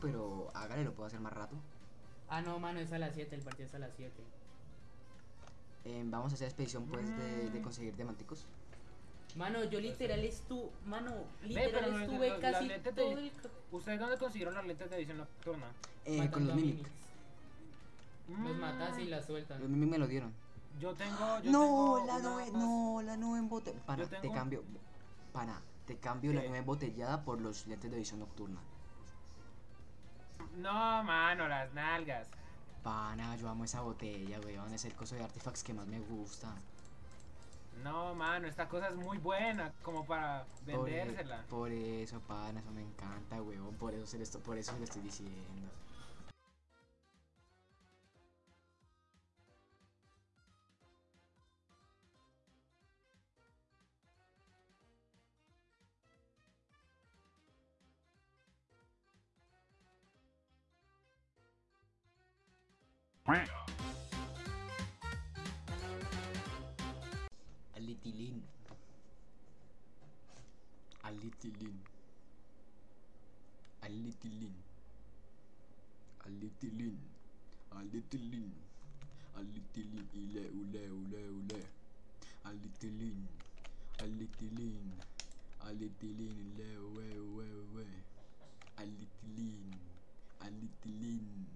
Pero hágale, lo puedo hacer más rato. Ah, no, mano, es a las 7, el partido es a las 7. Eh, vamos a hacer expedición pues de, de conseguir diamanticos. Mano, yo literal estuve, mano, literal estuve los- casi todo el... ¿Ustedes dónde consiguieron las lentes de edición nocturna? Eh, con los mimics. Los matas y las sueltan. Los mimics me lo dieron. Yo tengo. Yo No, tengo la nube, no, la nube embotellada. Pana, Yo te cambio. Pana, te cambio la nube embotellada por los lentes de visión nocturna. No, mano, las nalgas. Pana, yo amo esa botella, weón. Es el coso de artifacts que más me gusta. No, mano, esta cosa es muy buena como para e- vendérsela. por eso, pana, eso me encanta, weón. Por eso se lo estoy, por eso se lo estoy diciendo. Alitilin. Alitilin. Alitilin. Alitilin. Alitilin. Alitilin. Ile, ule, ule, ule. Alitilin. Alitilin. Alitilin. Ile, ue, ue, ue. Alitilin. Alitilin.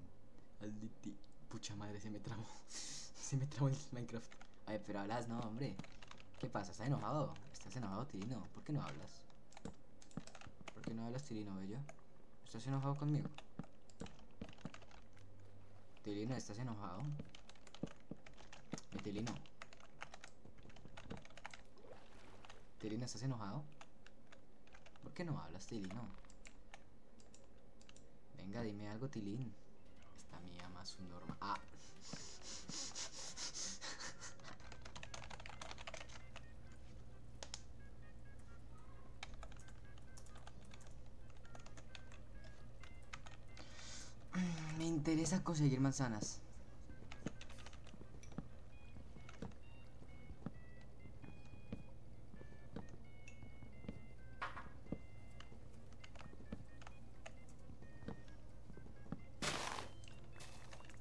Aliti. Pucha madre, se me trabó. se me trabó el Minecraft. Ay, pero hablas, no, hombre. ¿Qué pasa? ¿Estás enojado? ¿Estás enojado, Tirino? ¿Por qué no hablas? ¿Por qué no hablas, Tirino, bello? ¿Estás enojado conmigo? Tirino, ¿estás enojado? Mi Tirino. Tirino, ¿estás enojado? ¿Por qué no hablas, Tirino? Venga, dime algo, Tilín. Esta mía más un normal. Ah. Interesa conseguir manzanas.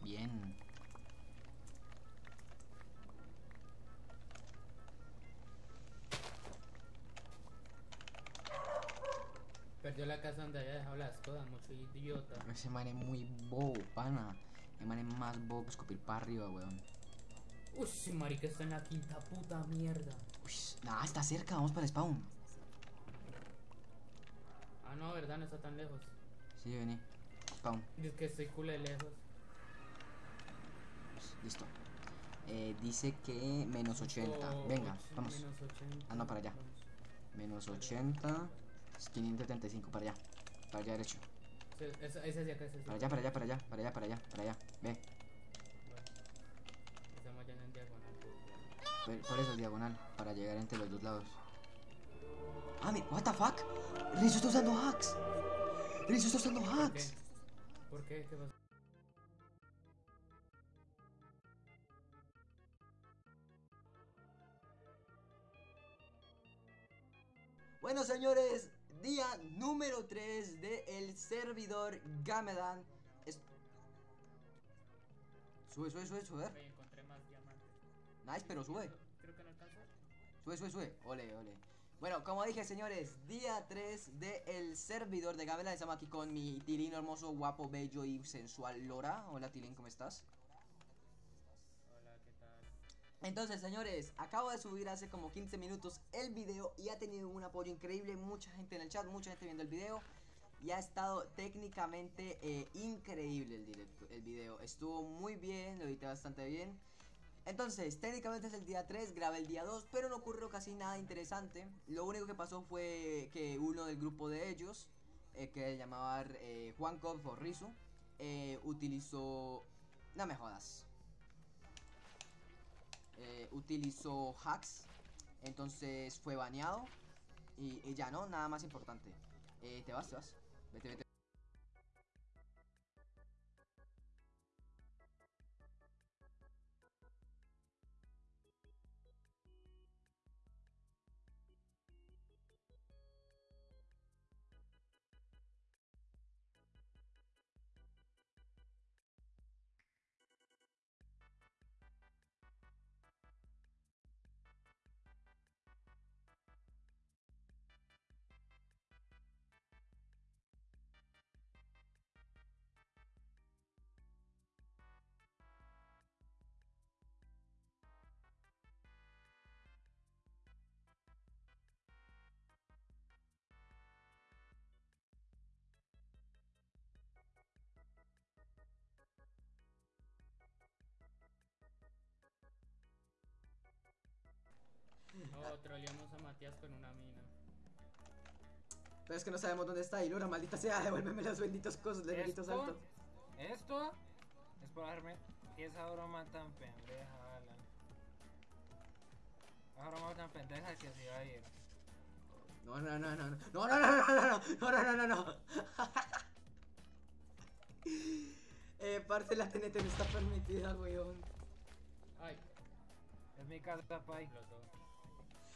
Bien. Perdió la casa donde había dejado las cosas, mucho idiota. Ese man es muy bobo, pana. El man es más bobo que escupir para arriba, weón. Uy, ese marica está en la quinta puta mierda. Uy, nah, está cerca, vamos para el spawn. Ah, no, verdad, no está tan lejos. Sí, vení. Spawn. Es que estoy culé lejos. Listo. Eh, dice que menos 80. Oh, Venga, vamos. menos 80. Ah, no, para allá. Menos 80. Es 575 para allá. Para allá derecho. Sí, es acá, es Para allá, para allá, para allá, para allá, para allá, para allá. Ve. Bueno. Estamos ya en diagonal. pues, Por, por eso es diagonal. Para llegar entre los dos lados. Ah, mira, what the fuck? Rizzo está usando hacks. Rizzo está usando ¿Por qué? hacks. ¿Por qué? ¿Qué pasó? Bueno, señores, número 3 del servidor Gamedan. Es- Sube, sube, sube, sube. Oye, encontré más diamantes. Nice, pero sube. Creo que no alcanzó. Sube, sube, sube. Ole, ole. Bueno, como dije, señores, día 3 del servidor de Gamelan. Estamos aquí con mi Tilín hermoso, guapo, bello y sensual Lora. Hola, Tilín, ¿cómo estás? Entonces, señores, acabo de subir hace como 15 minutos el video y ha tenido un apoyo increíble. Mucha gente en el chat, mucha gente viendo el video. Y ha estado técnicamente eh, increíble el, directo, el video. Estuvo muy bien, lo edité bastante bien. Entonces, técnicamente es el día 3, grabé el día 2, pero no ocurrió casi nada interesante. Lo único que pasó fue que uno del grupo de ellos, eh, que llamaba eh, Juan Cop o Rizu, utilizó... No me jodas. Eh, utilizó hacks, entonces fue baneado. Y, ya no, nada más importante. Eh, te vas, te vas. Vete, vete. No, troleamos a Matías con una mina. Pero es que no sabemos dónde está. Y Lora, maldita sea, devuélveme las benditas cosas, los benditos ¿Esto? saltos. Esto es por darme esa broma tan pendeja, Alan. Esa broma tan pendeja que se iba a ir. No, no, no, no, no, no, no, no, no, no, no, no, no, no, no. Eh, parce, la TNT no está permitida, weón. Ay, Es mi casa, pai. explotó.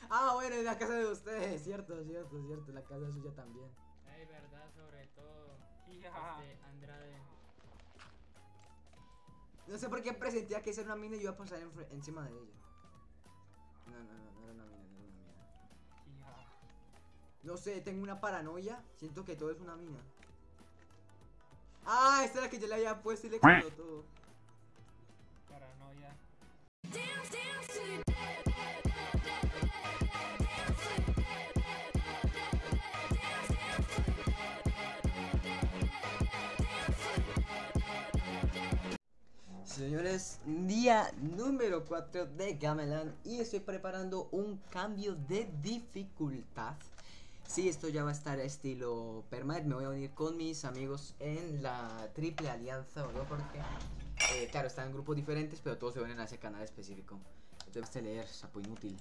Ah, bueno, es la casa de ustedes, cierto, cierto, cierto, la casa suya también. Ay, verdad, sobre todo. Ya. Este, Andrade. No sé por qué presentía que esa era una mina y yo iba a pasar encima de ella. No, no, no, no era una mina, no era una mina. Ya. No sé, tengo una paranoia, siento que todo es una mina. Ah, esta es la que yo le había puesto y le explotó todo. Paranoia. Señores, día número 4 de Gamelan y estoy preparando un cambio de dificultad. Sí, esto ya va a estar estilo permanent. Me voy a unir con mis amigos en la triple alianza, ¿no? Porque, eh, claro, están en grupos diferentes, pero todos se unen a ese canal específico. Debes leer, sapo inútil.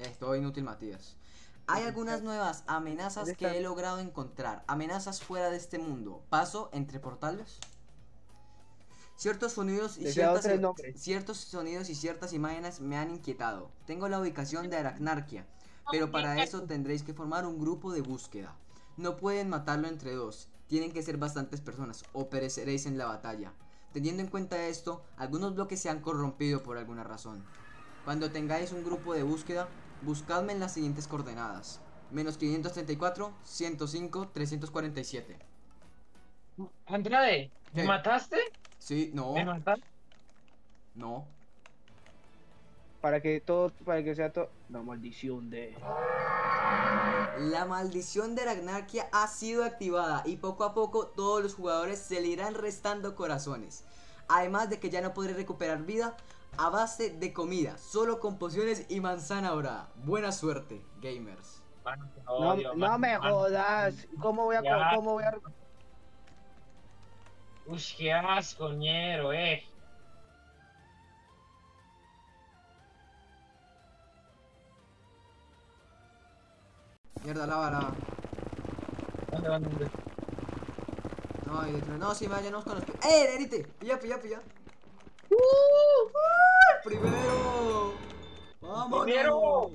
Es todo inútil, Matías. Hay algunas nuevas amenazas que he logrado encontrar. Amenazas fuera de este mundo. Paso entre portales. Ciertos sonidos y ciertas, ciertos sonidos y ciertas imágenes me han inquietado. Tengo la ubicación de Aracnarquia, pero para eso tendréis que formar un grupo de búsqueda. No pueden matarlo entre dos, tienen que ser bastantes personas o pereceréis en la batalla. Teniendo en cuenta esto, algunos bloques se han corrompido por alguna razón. Cuando tengáis un grupo de búsqueda, buscadme en las siguientes coordenadas. Menos 534, 105, 347. Andrade, ¿me ¿Qué? mataste? Sí, no, ¿Me mataste? no. para que todo, para que sea todo. La maldición de. La maldición de Aracnarquia ha sido activada y poco a poco todos los jugadores se le irán restando corazones. Además de que ya no podré recuperar vida a base de comida, solo con pociones y manzana dorada. Buena suerte, gamers. Mano, No, me mano. jodas. ¿Cómo voy a, Ya. cómo voy a? Uy, qué asco, ñero, eh. Mierda, lava, lava. ¿Dónde, dónde, dónde? No, hay detrás. No, sí, váyanos con los. ¡Eh, Nerite! Pilla, pilla, pilla. ¡Uh! ¡Primero! ¡Vamos! ¡Primero!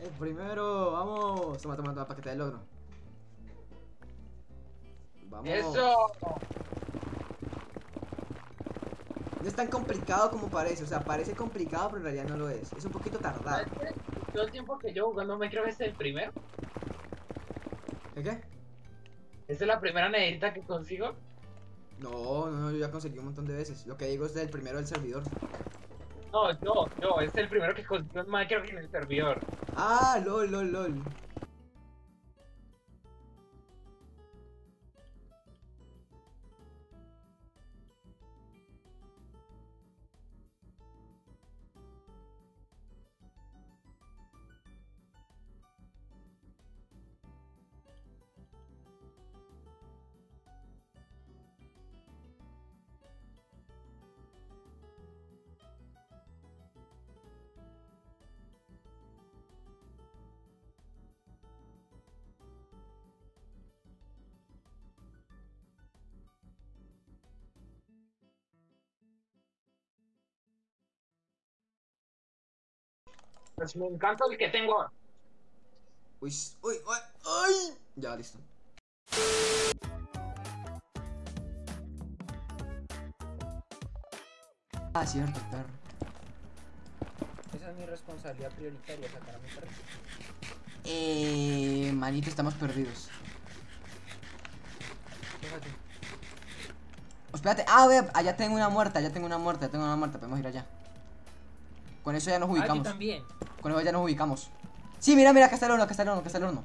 El primero, vamos. Toma, toma, toma, paquete de logro. Vamos. ¡Eso! No es tan complicado como parece. O sea, parece complicado, pero en realidad no lo es. Es un poquito tardado. Todo el tiempo que yo jugando me creo que es el primero. ¿Qué qué? ¿Esta es la primera nederita que consigo? No, no, no, yo ya conseguí un montón de veces. Lo que digo es del primero del servidor. No, yo, yo, este es el primero que consigo en Minecraft en el servidor. Ah, lol, lol, lol. Pues me encanta el que tengo. ahora. Uy, uy, uy, ay. Ya, listo. Ah, cierto, perro. Esa es mi responsabilidad prioritaria, sacar a mi perro. Eh, manito, estamos perdidos. Fíjate. Oh, espérate, ah, ve, allá tengo una muerta, allá tengo una muerta, ya tengo una muerta, podemos ir allá. Con eso ya nos Aquí ubicamos. también. Con eso ya nos ubicamos. Sí, mira, mira, acá está el horno, acá está el horno, acá está el horno.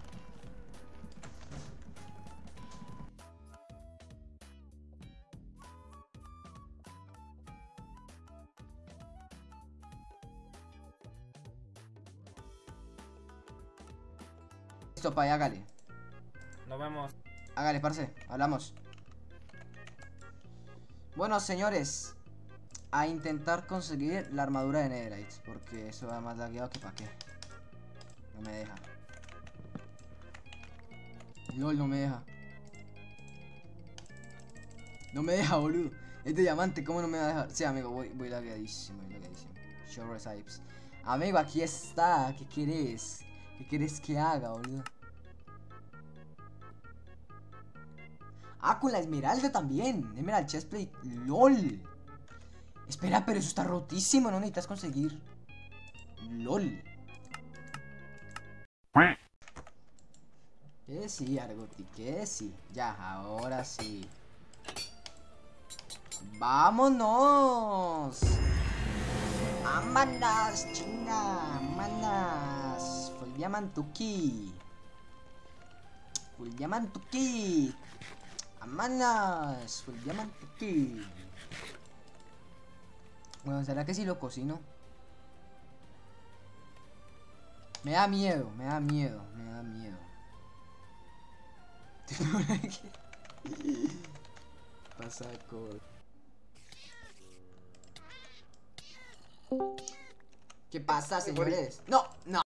Listo, pay, hágale. Nos vemos. Hágale, parce, hablamos. Bueno, señores, a intentar conseguir la armadura de Netherite, porque eso va más lagueado que pa' qué. No me deja. LOL, no me deja. No me deja, boludo. Es de diamante, ¿cómo no me va a dejar? Sí, amigo, voy, voy lagueadísimo, voy lagueadísimo. Show recipes. Amigo, aquí está. ¿Qué querés? ¿Qué querés que haga, boludo? Ah, con la esmeralda también. Emerald chestplate. LOL. Espera, pero eso está rotísimo. No necesitas conseguir. LOL. Que sí, Argoti, que sí. Ya, ahora sí. ¡Vámonos! ¡Vámonos, chinga! ¡Vámonos! Full Diamantuki. Full Diamantuki. ¡Vámonos! Full Diamantuki. Bueno, ¿será que si lo cocino? Me da miedo, me da miedo, me da miedo. Pasa. ¿Qué pasa, señores? No, no,